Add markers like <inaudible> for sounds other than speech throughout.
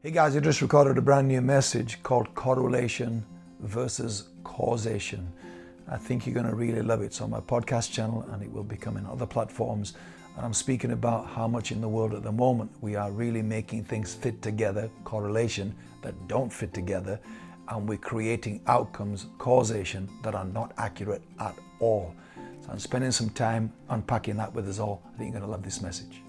Hey guys, I just recorded a brand new message called Correlation versus Causation. I think you're going to really love it. It's on my podcast channel and it will become in other platforms. And I'm speaking about how much in the world at the moment we are really making things fit together, correlation, that don't fit together, and we're creating outcomes, causation, that are not accurate at all. So I'm spending some time unpacking that with us all. I think you're going to love this message.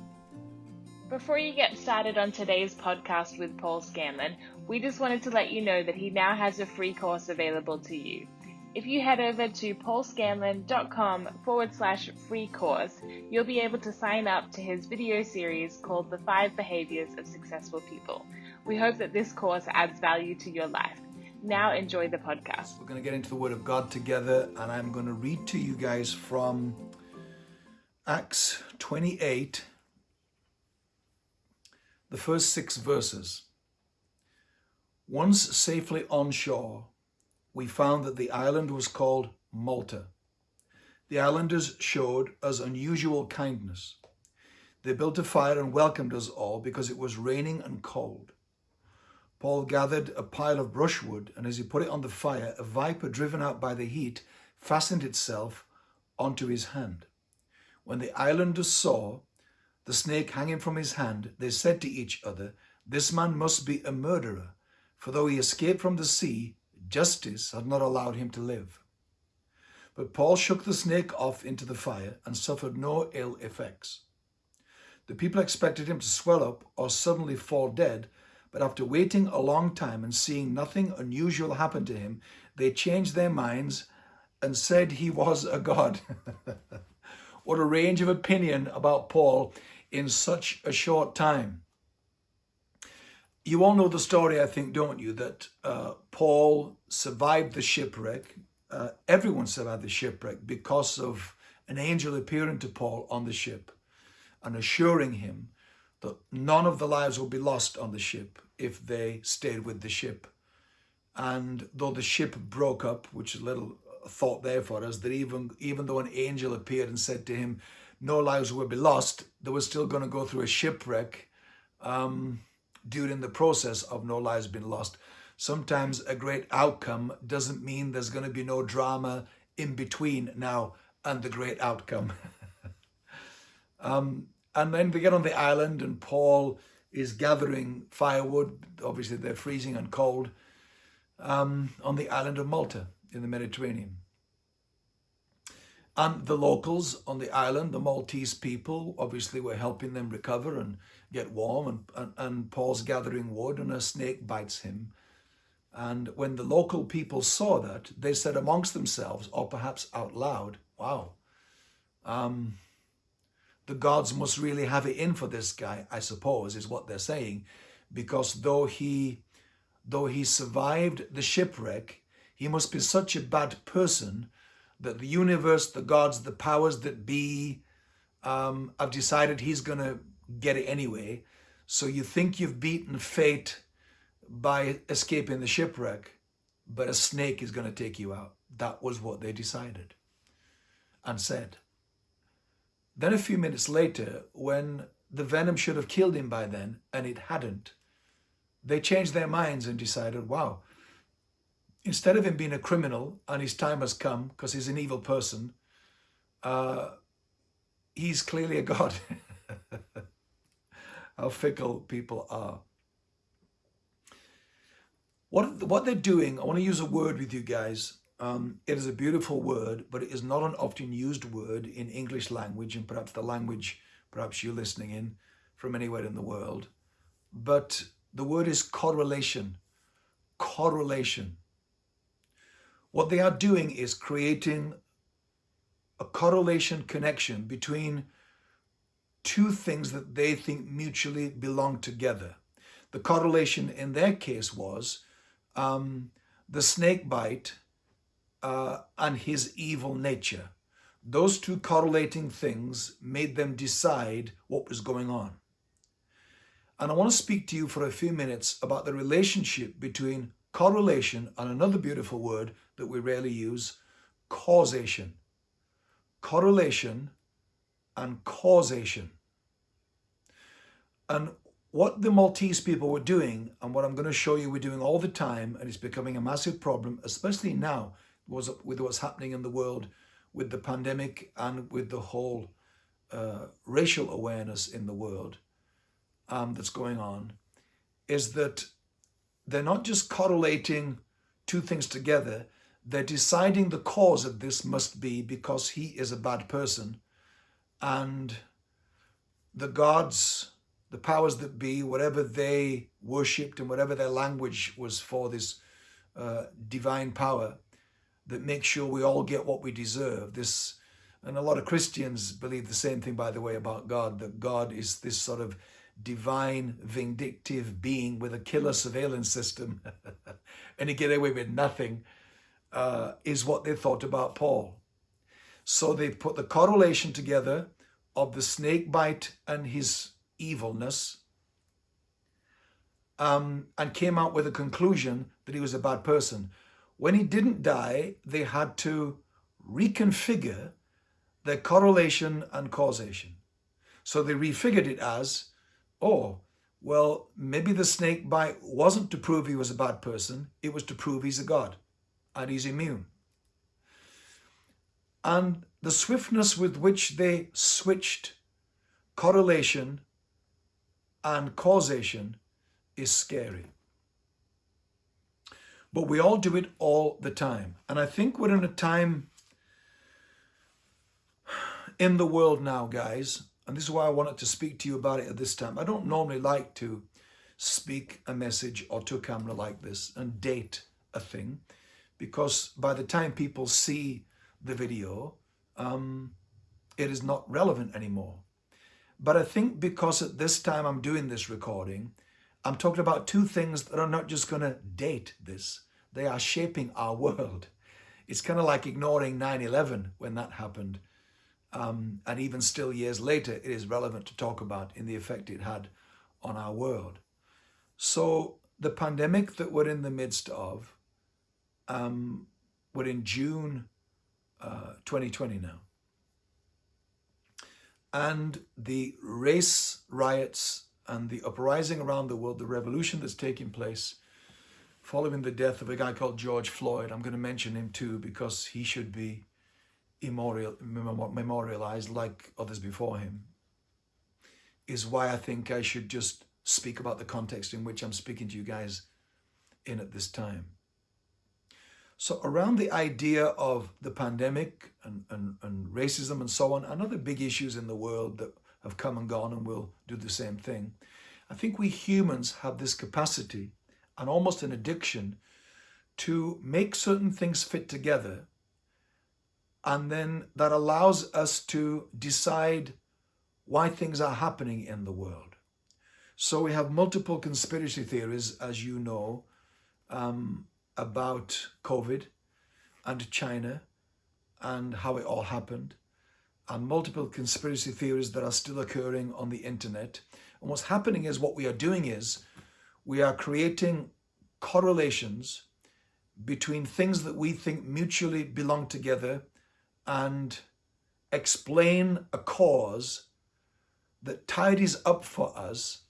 Before you get started on today's podcast with Paul Scanlon, we just wanted to let you know that he now has a free course available to you. If you head over to paulscanlon.com forward slash free course, you'll be able to sign up to his video series called The Five Behaviors of Successful People. We hope that this course adds value to your life. Now enjoy the podcast. We're going to get into the Word of God together, and I'm going to read to you guys from Acts 28 the first six verses. Once safely on shore, we found that the island was called Malta. The islanders showed us unusual kindness. They built a fire and welcomed us all because it was raining and cold. Paul gathered a pile of brushwood, and as he put it on the fire, a viper driven out by the heat fastened itself onto his hand. When the islanders saw the snake hanging from his hand, they said to each other, This man must be a murderer, for though he escaped from the sea, justice had not allowed him to live. But Paul shook the snake off into the fire and suffered no ill effects. The people expected him to swell up or suddenly fall dead, but after waiting a long time and seeing nothing unusual happen to him, they changed their minds and said he was a god. <laughs> what a range of opinion about Paul in such a short time. You all know the story, I think, don't you, that uh, Paul survived the shipwreck. Uh, everyone survived the shipwreck because of an angel appearing to Paul on the ship and assuring him that none of the lives would be lost on the ship if they stayed with the ship. And though the ship broke up, which is a little thought there for us, that even, even though an angel appeared and said to him, no lives will be lost, they were still going to go through a shipwreck um, during the process of no lives being lost. Sometimes a great outcome doesn't mean there's going to be no drama in between now and the great outcome. <laughs> um, and then they get on the island and Paul is gathering firewood. Obviously they're freezing and cold um, on the island of Malta in the Mediterranean. And the locals on the island, the Maltese people, obviously were helping them recover and get warm. And, and, and Paul's gathering wood and a snake bites him. And when the local people saw that, they said amongst themselves, or perhaps out loud, wow, um, the gods must really have it in for this guy, I suppose, is what they're saying. Because though he, though he survived the shipwreck, he must be such a bad person that the universe, the gods, the powers that be um, have decided he's going to get it anyway. So you think you've beaten fate by escaping the shipwreck, but a snake is going to take you out. That was what they decided and said. Then a few minutes later, when the venom should have killed him by then, and it hadn't, they changed their minds and decided, wow, instead of him being a criminal and his time has come because he's an evil person, uh, he's clearly a god. <laughs> How fickle people are. What, what they're doing, I want to use a word with you guys. Um, it is a beautiful word, but it is not an often used word in English language and perhaps the language perhaps you're listening in from anywhere in the world. But the word is correlation. Correlation. What they are doing is creating a correlation connection between two things that they think mutually belong together. The correlation in their case was um, the snake bite uh, and his evil nature. Those two correlating things made them decide what was going on. And I want to speak to you for a few minutes about the relationship between correlation and another beautiful word that we rarely use, causation. Correlation and causation. And what the Maltese people were doing and what I'm going to show you we're doing all the time, and it's becoming a massive problem, especially now with what's happening in the world with the pandemic and with the whole uh, racial awareness in the world um, that's going on, is that they're not just correlating two things together, they're deciding the cause of this must be because he is a bad person. And the gods, the powers that be, whatever they worshipped and whatever their language was for this uh, divine power that makes sure we all get what we deserve. This, and a lot of Christians believe the same thing, by the way, about God, that God is this sort of divine, vindictive being with a killer surveillance system. <laughs> And he get away with nothing, uh, is what they thought about Paul. So they put the correlation together of the snake bite and his evilness um, and came out with a conclusion that he was a bad person. When he didn't die, they had to reconfigure their correlation and causation. So they refigured it as Oh, well, maybe the snake bite wasn't to prove he was a bad person. It was to prove he's a God and he's immune. And the swiftness with which they switched correlation and causation is scary. But we all do it all the time. And I think we're in a time in the world now, guys, and this is why I wanted to speak to you about it at this time. I don't normally like to speak a message or to a camera like this and date a thing because by the time people see the video, um, it is not relevant anymore. But I think because at this time I'm doing this recording, I'm talking about two things that are not just going to date this. They are shaping our world. It's kind of like ignoring 9-11 when that happened um, and even still years later, it is relevant to talk about in the effect it had on our world. So the pandemic that we're in the midst of, um, we're in June uh, 2020 now. And the race riots and the uprising around the world, the revolution that's taking place following the death of a guy called George Floyd. I'm going to mention him too because he should be immemorial, memorialized like others before him is why I think I should just speak about the context in which I'm speaking to you guys in at this time. So around the idea of the pandemic and, and, and racism and so on, and other big issues in the world that have come and gone and will do the same thing, I think we humans have this capacity and almost an addiction to make certain things fit together and then that allows us to decide why things are happening in the world. So we have multiple conspiracy theories, as you know, um, about COVID and China and how it all happened, and multiple conspiracy theories that are still occurring on the internet. And what's happening is what we are doing is we are creating correlations between things that we think mutually belong together and explain a cause that tidies up for us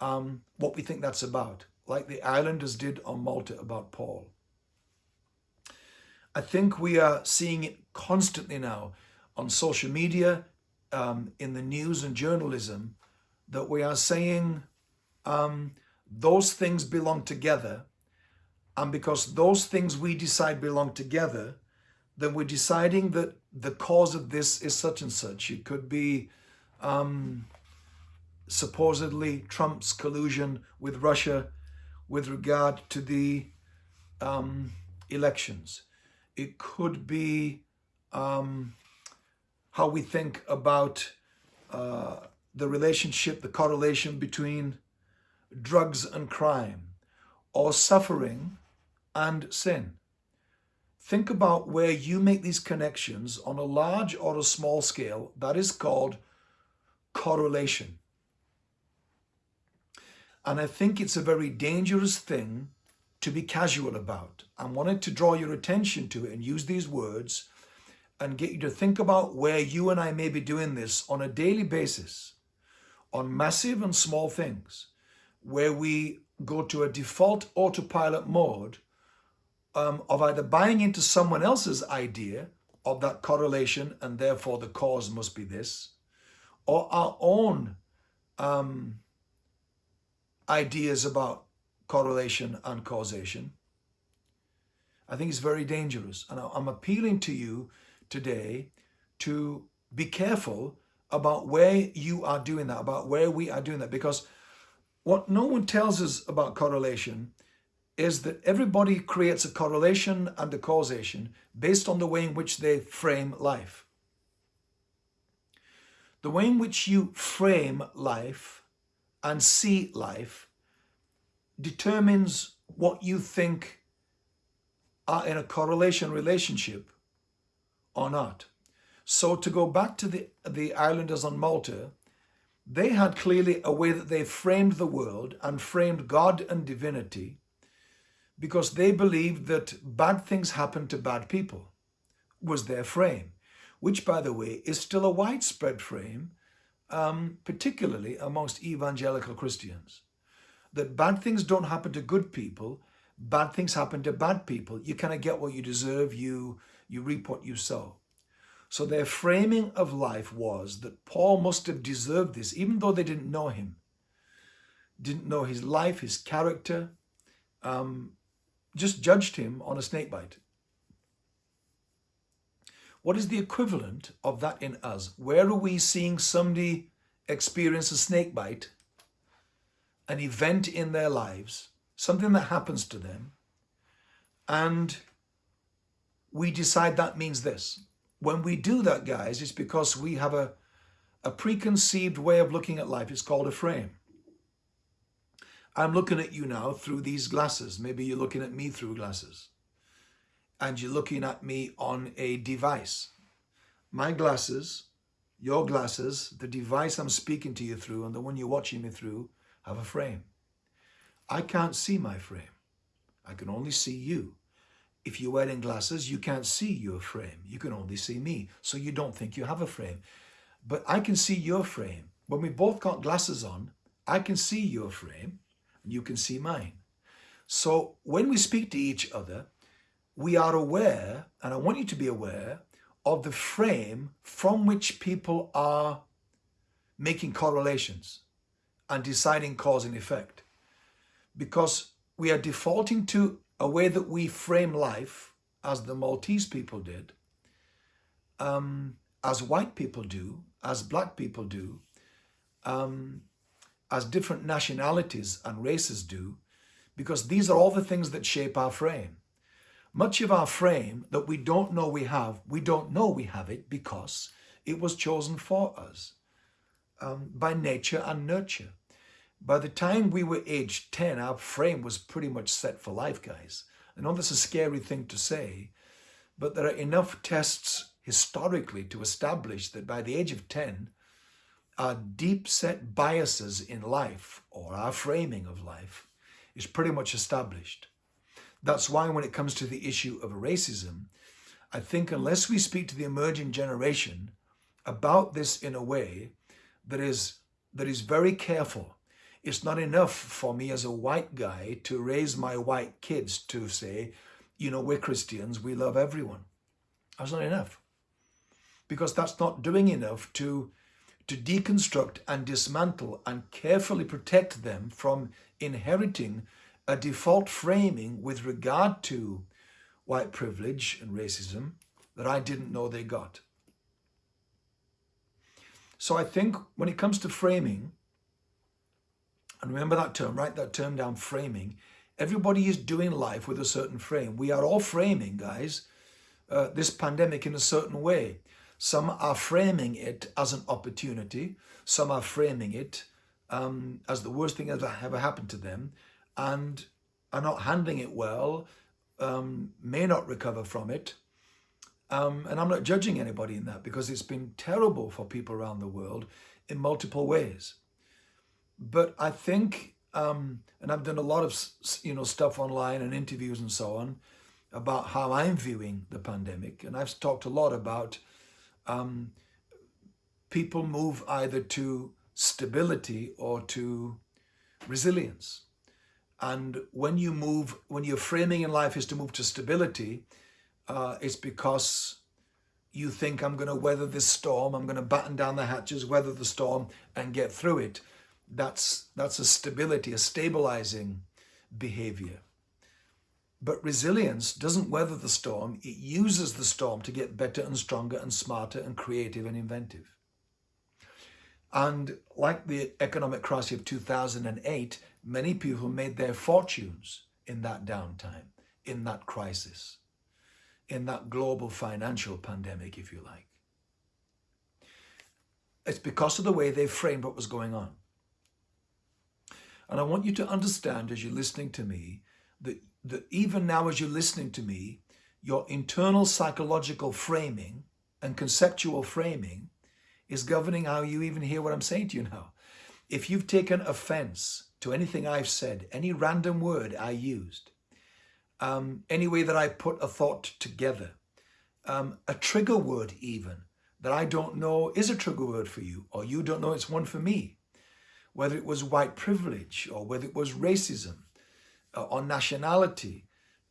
um, what we think that's about, like the islanders did on Malta about Paul. I think we are seeing it constantly now on social media, um, in the news and journalism, that we are saying um, those things belong together. And because those things we decide belong together, then we're deciding that the cause of this is such and such. It could be um, supposedly Trump's collusion with Russia with regard to the um, elections. It could be um, how we think about uh, the relationship, the correlation between drugs and crime or suffering and sin. Think about where you make these connections on a large or a small scale. That is called correlation. And I think it's a very dangerous thing to be casual about. I wanted to draw your attention to it and use these words and get you to think about where you and I may be doing this on a daily basis, on massive and small things. where we go to a default autopilot mode um, of either buying into someone else's idea of that correlation and therefore the cause must be this, or our own um, ideas about correlation and causation. I think it's very dangerous. And I'm appealing to you today to be careful about where you are doing that, about where we are doing that, because what no one tells us about correlation is that everybody creates a correlation and a causation based on the way in which they frame life. The way in which you frame life and see life determines what you think are in a correlation relationship or not. So to go back to the, the islanders on Malta, they had clearly a way that they framed the world and framed God and divinity because they believed that bad things happen to bad people was their frame, which, by the way, is still a widespread frame, um, particularly amongst evangelical Christians. That bad things don't happen to good people, bad things happen to bad people. You kind of get what you deserve, you, you reap what you sow. So their framing of life was that Paul must have deserved this, even though they didn't know him, didn't know his life, his character, um, just judged him on a snake bite. What is the equivalent of that in us? Where are we seeing somebody experience a snake bite, an event in their lives, something that happens to them, and we decide that means this. When we do that, guys, it's because we have a, a preconceived way of looking at life. It's called a frame. I'm looking at you now through these glasses. Maybe you're looking at me through glasses. And you're looking at me on a device. My glasses, your glasses, the device I'm speaking to you through and the one you're watching me through have a frame. I can't see my frame. I can only see you. If you're wearing glasses, you can't see your frame. You can only see me. So you don't think you have a frame. But I can see your frame. When we both got glasses on, I can see your frame and you can see mine. So when we speak to each other, we are aware, and I want you to be aware, of the frame from which people are making correlations and deciding cause and effect. Because we are defaulting to a way that we frame life, as the Maltese people did, um, as white people do, as black people do, um, as different nationalities and races do, because these are all the things that shape our frame. Much of our frame that we don't know we have, we don't know we have it because it was chosen for us um, by nature and nurture. By the time we were age 10, our frame was pretty much set for life, guys. I know that's a scary thing to say, but there are enough tests historically to establish that by the age of 10, our deep set biases in life or our framing of life is pretty much established. That's why when it comes to the issue of racism, I think unless we speak to the emerging generation about this in a way that is, that is very careful, it's not enough for me as a white guy to raise my white kids to say, you know, we're Christians, we love everyone. That's not enough. Because that's not doing enough to to deconstruct and dismantle and carefully protect them from inheriting a default framing with regard to white privilege and racism that I didn't know they got. So I think when it comes to framing, and remember that term, write that term down, framing, everybody is doing life with a certain frame. We are all framing, guys, uh, this pandemic in a certain way. Some are framing it as an opportunity. Some are framing it um, as the worst thing that ever happened to them and are not handling it well, um, may not recover from it. Um, and I'm not judging anybody in that because it's been terrible for people around the world in multiple ways. But I think, um, and I've done a lot of you know stuff online and interviews and so on about how I'm viewing the pandemic. And I've talked a lot about um, people move either to stability or to resilience. And when you move, when your framing in life is to move to stability, uh, it's because you think I'm going to weather this storm, I'm going to batten down the hatches, weather the storm and get through it. That's, that's a stability, a stabilizing behavior. But resilience doesn't weather the storm, it uses the storm to get better and stronger and smarter and creative and inventive. And like the economic crisis of 2008, many people made their fortunes in that downtime, in that crisis in that global financial pandemic, if you like. It's because of the way they framed what was going on. And I want you to understand as you're listening to me that, that even now as you're listening to me, your internal psychological framing and conceptual framing is governing how you even hear what I'm saying to you now. If you've taken offense to anything I've said, any random word I used, um, any way that I put a thought together. Um, a trigger word even that I don't know is a trigger word for you or you don't know it's one for me. Whether it was white privilege or whether it was racism uh, or nationality,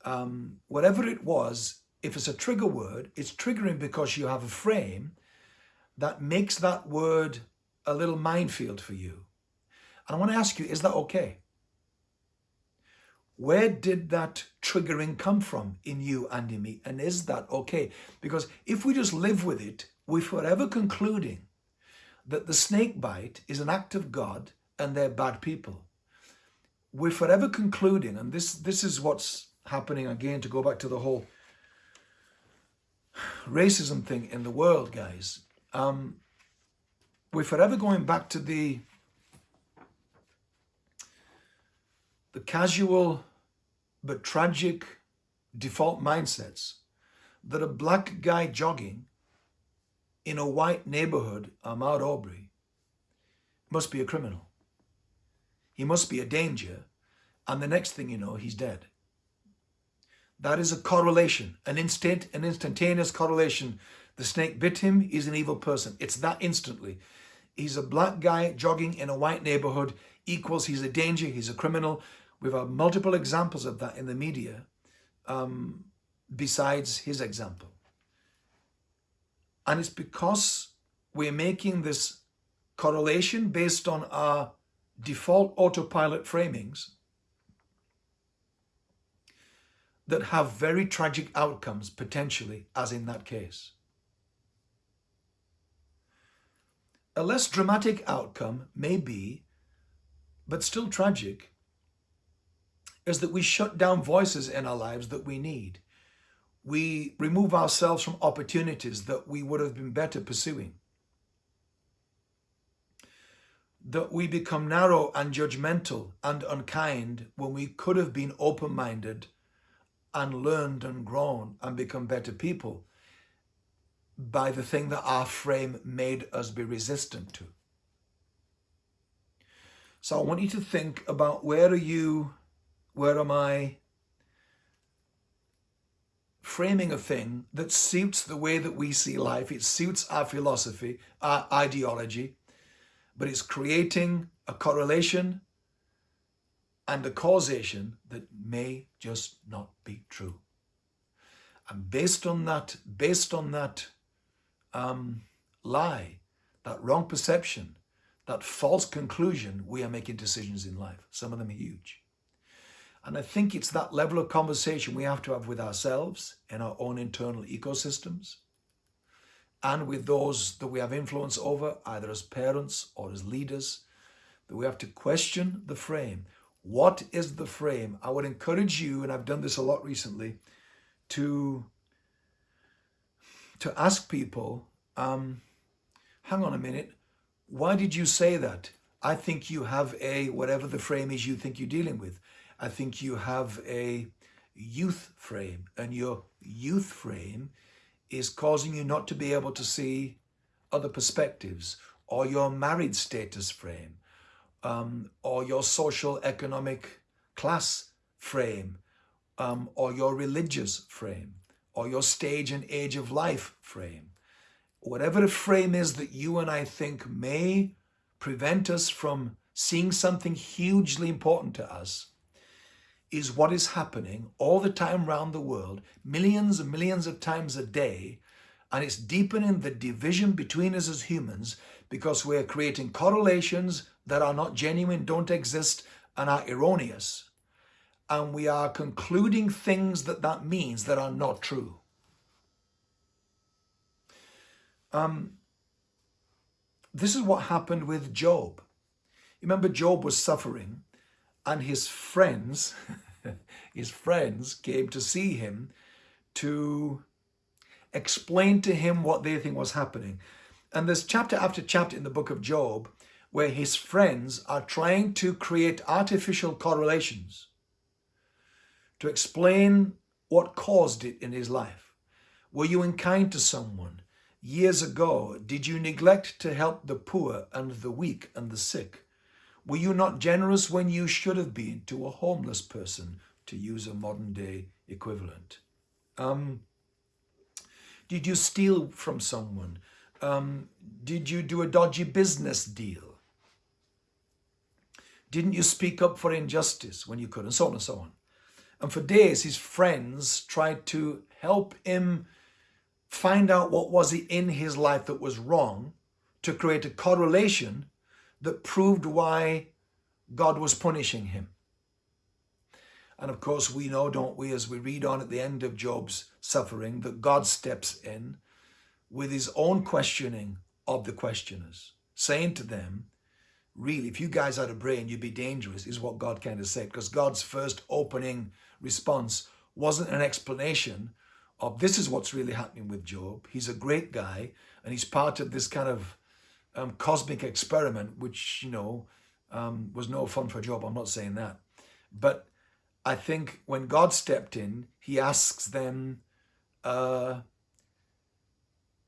um, whatever it was, if it's a trigger word, it's triggering because you have a frame that makes that word a little minefield for you. And I want to ask you, is that okay? Where did that triggering come from in you and in me? And is that okay? Because if we just live with it, we're forever concluding that the snake bite is an act of God and they're bad people. We're forever concluding, and this, this is what's happening again to go back to the whole racism thing in the world, guys. Um, we're forever going back to the the casual but tragic default mindsets that a black guy jogging in a white neighborhood, Ahmaud Arbery, must be a criminal. He must be a danger, and the next thing you know, he's dead. That is a correlation, an instant, an instantaneous correlation. The snake bit him, he's an evil person. It's that instantly. He's a black guy jogging in a white neighborhood equals he's a danger, he's a criminal. We've had multiple examples of that in the media um, besides his example. And it's because we're making this correlation based on our default autopilot framings that have very tragic outcomes potentially, as in that case. A less dramatic outcome may be, but still tragic, is that we shut down voices in our lives that we need. We remove ourselves from opportunities that we would have been better pursuing. That we become narrow and judgmental and unkind when we could have been open-minded and learned and grown and become better people by the thing that our frame made us be resistant to. So I want you to think about where are you where am I framing a thing that suits the way that we see life? It suits our philosophy, our ideology, but it's creating a correlation and a causation that may just not be true. And based on that, based on that um, lie, that wrong perception, that false conclusion, we are making decisions in life. Some of them are huge. And I think it's that level of conversation we have to have with ourselves in our own internal ecosystems and with those that we have influence over, either as parents or as leaders, that we have to question the frame. What is the frame? I would encourage you, and I've done this a lot recently, to, to ask people, um, hang on a minute, why did you say that? I think you have a, whatever the frame is you think you're dealing with. I think you have a youth frame and your youth frame is causing you not to be able to see other perspectives or your married status frame um, or your social economic class frame um, or your religious frame or your stage and age of life frame. Whatever the frame is that you and I think may prevent us from seeing something hugely important to us, is what is happening all the time around the world, millions and millions of times a day, and it's deepening the division between us as humans because we're creating correlations that are not genuine, don't exist, and are erroneous. And we are concluding things that that means that are not true. Um, this is what happened with Job. Remember, Job was suffering, and his friends, <laughs> his friends came to see him to explain to him what they think was happening. And there's chapter after chapter in the book of Job where his friends are trying to create artificial correlations to explain what caused it in his life. Were you unkind to someone? Years ago, did you neglect to help the poor and the weak and the sick? Were you not generous when you should have been to a homeless person, to use a modern day equivalent? Um, did you steal from someone? Um, did you do a dodgy business deal? Didn't you speak up for injustice when you could? And so on and so on. And for days, his friends tried to help him find out what was it in his life that was wrong to create a correlation that proved why God was punishing him. And of course, we know, don't we, as we read on at the end of Job's suffering, that God steps in with his own questioning of the questioners, saying to them, really, if you guys had a brain, you'd be dangerous, is what God kind of said. Because God's first opening response wasn't an explanation of this is what's really happening with Job. He's a great guy, and he's part of this kind of um, cosmic experiment, which, you know, um, was no fun for Job. I'm not saying that. But I think when God stepped in, he asks them, uh,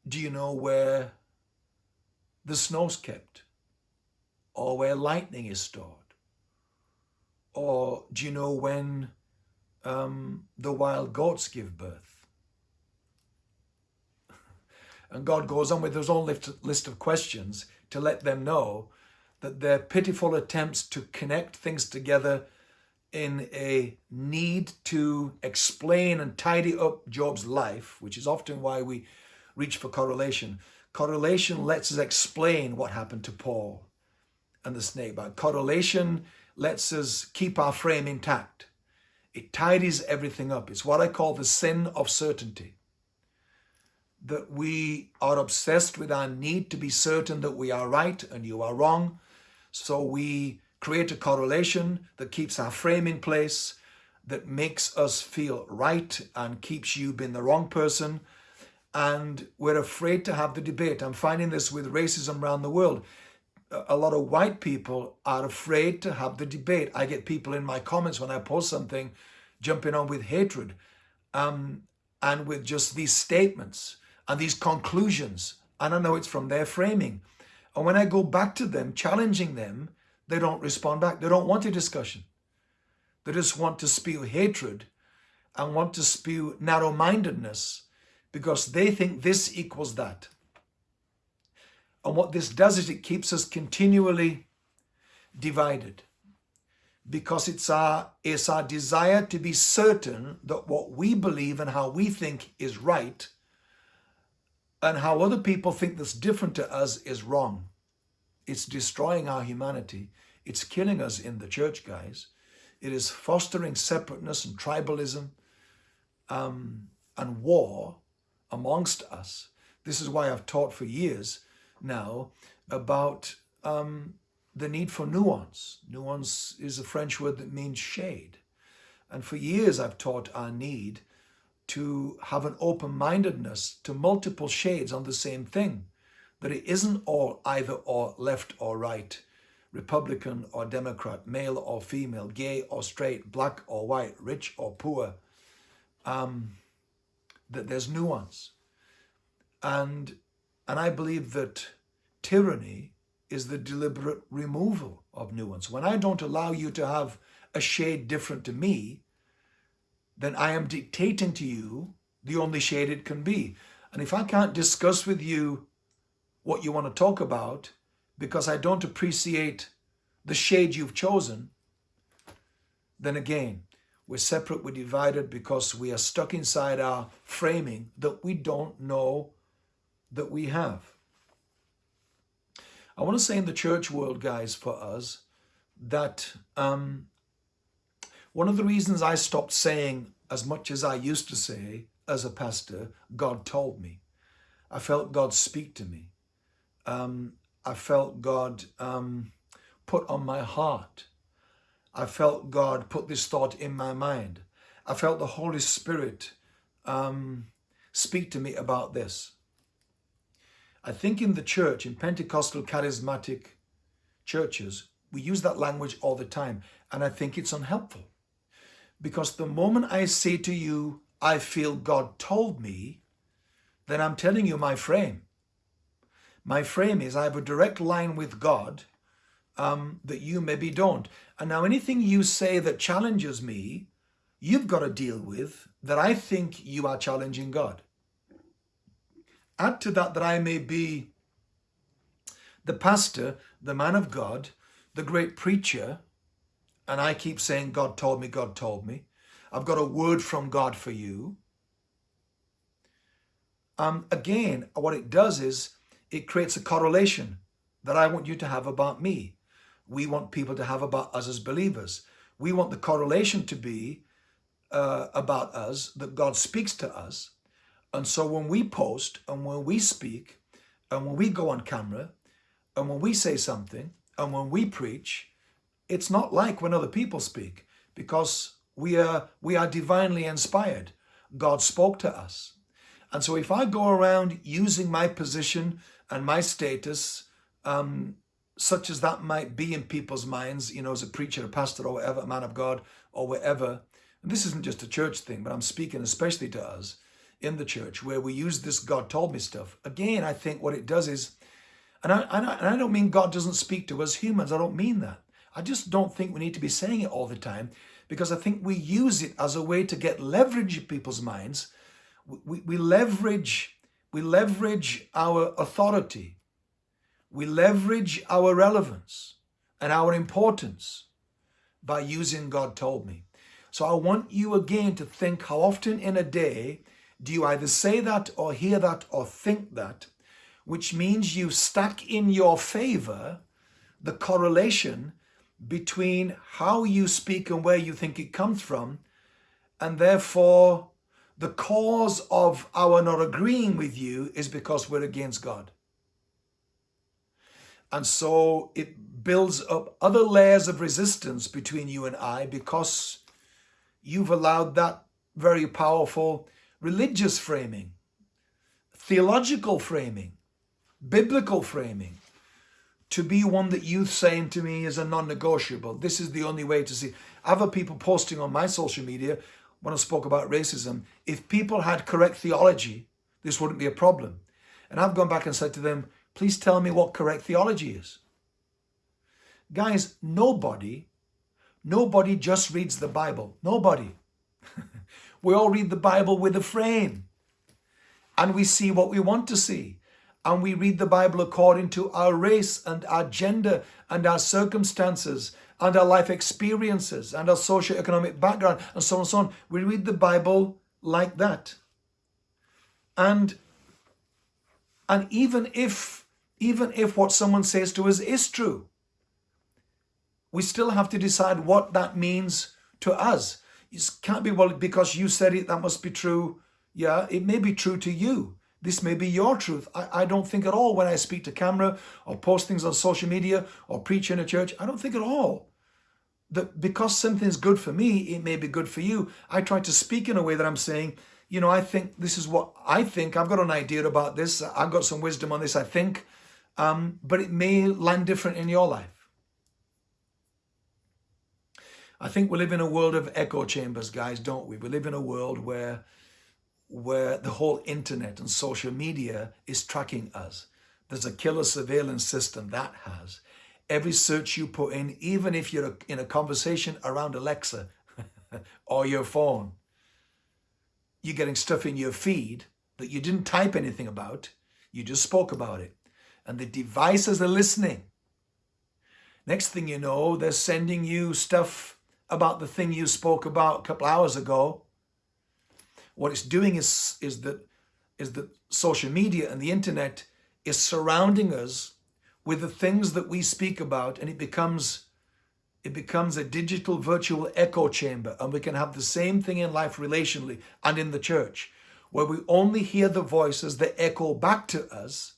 do you know where the snow's kept? Or where lightning is stored? Or do you know when um, the wild goats give birth? <laughs> And God goes on with his own list of questions to let them know that their pitiful attempts to connect things together in a need to explain and tidy up Job's life, which is often why we reach for correlation. Correlation lets us explain what happened to Paul and the bite. Correlation lets us keep our frame intact. It tidies everything up. It's what I call the sin of certainty. That we are obsessed with our need to be certain that we are right and you are wrong. So we create a correlation that keeps our frame in place, that makes us feel right and keeps you being the wrong person. And we're afraid to have the debate. I'm finding this with racism around the world. A lot of white people are afraid to have the debate. I get people in my comments when I post something jumping on with hatred um, and with just these statements and these conclusions. And I know it's from their framing. And when I go back to them, challenging them, they don't respond back. They don't want a discussion. They just want to spew hatred and want to spew narrow-mindedness because they think this equals that. And what this does is it keeps us continually divided because it's our, it's our desire to be certain that what we believe and how we think is right and how other people think that's different to us is wrong. It's destroying our humanity. It's killing us in the church, guys. It is fostering separateness and tribalism um, and war amongst us. This is why I've taught for years now about um, the need for nuance. Nuance is a French word that means shade. And for years I've taught our need to have an open-mindedness to multiple shades on the same thing that it isn't all either or left or right, Republican or Democrat, male or female, gay or straight, black or white, rich or poor, um, that there's nuance. And, and I believe that tyranny is the deliberate removal of nuance. When I don't allow you to have a shade different to me, then I am dictating to you the only shade it can be. And if I can't discuss with you what you want to talk about because I don't appreciate the shade you've chosen, then again, we're separate, we're divided because we are stuck inside our framing that we don't know that we have. I want to say in the church world, guys, for us, that um, one of the reasons I stopped saying as much as I used to say as a pastor, God told me. I felt God speak to me. Um, I felt God um, put on my heart. I felt God put this thought in my mind. I felt the Holy Spirit um, speak to me about this. I think in the church, in Pentecostal charismatic churches, we use that language all the time. And I think it's unhelpful. Because the moment I say to you, I feel God told me, then I'm telling you my frame. My frame is I have a direct line with God um, that you maybe don't. And now anything you say that challenges me, you've got to deal with that I think you are challenging God. Add to that that I may be the pastor, the man of God, the great preacher, and I keep saying, God told me, God told me. I've got a word from God for you. Um, again, what it does is it creates a correlation that I want you to have about me. We want people to have about us as believers. We want the correlation to be uh, about us, that God speaks to us, and so when we post and when we speak and when we go on camera and when we say something and when we preach, it's not like when other people speak because we are, we are divinely inspired. God spoke to us. And so if I go around using my position and my status, um, such as that might be in people's minds, you know, as a preacher, a pastor or whatever, a man of God or whatever, and this isn't just a church thing, but I'm speaking especially to us, in the church where we use this God told me stuff. Again, I think what it does is, and I, and I, don't mean God doesn't speak to us humans. I don't mean that. I just don't think we need to be saying it all the time because I think we use it as a way to get leverage in people's minds. We, we leverage we leverage our authority. We leverage our relevance and our importance by using God told me. So I want you again to think how often in a day do you either say that or hear that or think that, which means you stack in your favor the correlation between how you speak and where you think it comes from, and therefore the cause of our not agreeing with you is because we're against God. And so it builds up other layers of resistance between you and I because you've allowed that very powerful religious framing, theological framing, biblical framing, to be one that youth saying to me is a non-negotiable. This is the only way to see. Other people posting on my social media when I spoke about racism, if people had correct theology, this wouldn't be a problem. And I've gone back and said to them, please tell me what correct theology is. Guys, nobody, nobody just reads the Bible. Nobody. <laughs> We all read the Bible with a frame and we see what we want to see. And we read the Bible according to our race and our gender and our circumstances and our life experiences and our socio-economic background and so on and so on. We read the Bible like that. And, and even if even if what someone says to us is true, we still have to decide what that means to us. It can't be, well, because you said it, that must be true. Yeah, it may be true to you. This may be your truth. I, I don't think at all when I speak to camera or post things on social media or preach in a church, I don't think at all that because something's good for me, it may be good for you. I try to speak in a way that I'm saying, you know, I think this is what I think. I've got an idea about this. I've got some wisdom on this, I think. Um, but it may land different in your life. I think we live in a world of echo chambers, guys, don't we? We live in a world where, where the whole internet and social media is tracking us. There's a killer surveillance system that has. Every search you put in, even if you're in a conversation around Alexa <laughs> or your phone, you're getting stuff in your feed that you didn't type anything about. You just spoke about it. And the devices are listening. Next thing you know, they're sending you stuff about the thing you spoke about a couple hours ago. What it's doing is, is that is that social media and the internet is surrounding us with the things that we speak about and it becomes it becomes a digital virtual echo chamber and we can have the same thing in life relationally and in the church where we only hear the voices that echo back to us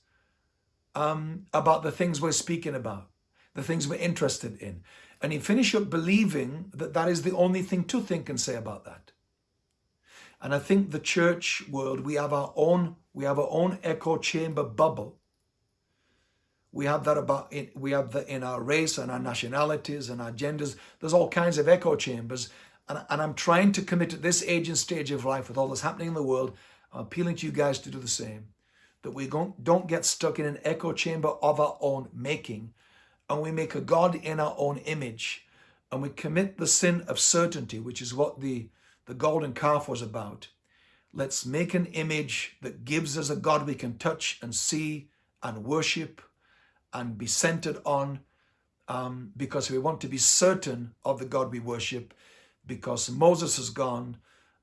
um, about the things we're speaking about, the things we're interested in. And you finish up believing that that is the only thing to think and say about that. And I think the church world, we have our own, we have our own echo chamber bubble. We have that about, we have that in our race and our nationalities and our genders. There's all kinds of echo chambers. And, and I'm trying to commit at this age and stage of life with all that's happening in the world, I'm appealing to you guys to do the same. That we don't, don't get stuck in an echo chamber of our own making and we make a God in our own image and we commit the sin of certainty, which is what the the golden calf was about. Let's make an image that gives us a God we can touch and see and worship and be centered on um, because we want to be certain of the God we worship because Moses has gone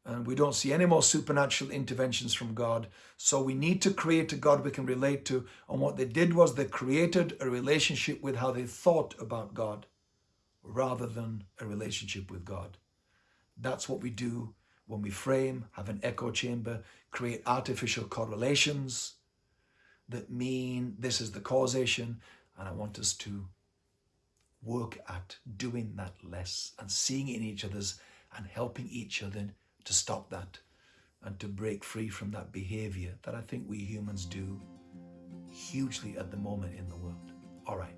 and we don't see any more supernatural interventions from God. So we need to create a God we can relate to. And what they did was they created a relationship with how they thought about God rather than a relationship with God. That's what we do when we frame, have an echo chamber, create artificial correlations that mean this is the causation. And I want us to work at doing that less and seeing in each other's and helping each other to stop that and to break free from that behavior that I think we humans do hugely at the moment in the world. All right.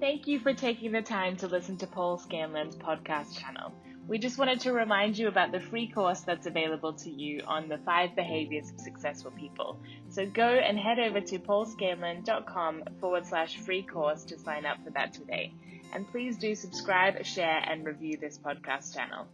Thank you for taking the time to listen to Paul Scanlon's podcast channel. We just wanted to remind you about the free course that's available to you on the five behaviors of successful people. So go and head over to paulscanlon.com forward slash free course to sign up for that today. And please do subscribe, share, and review this podcast channel.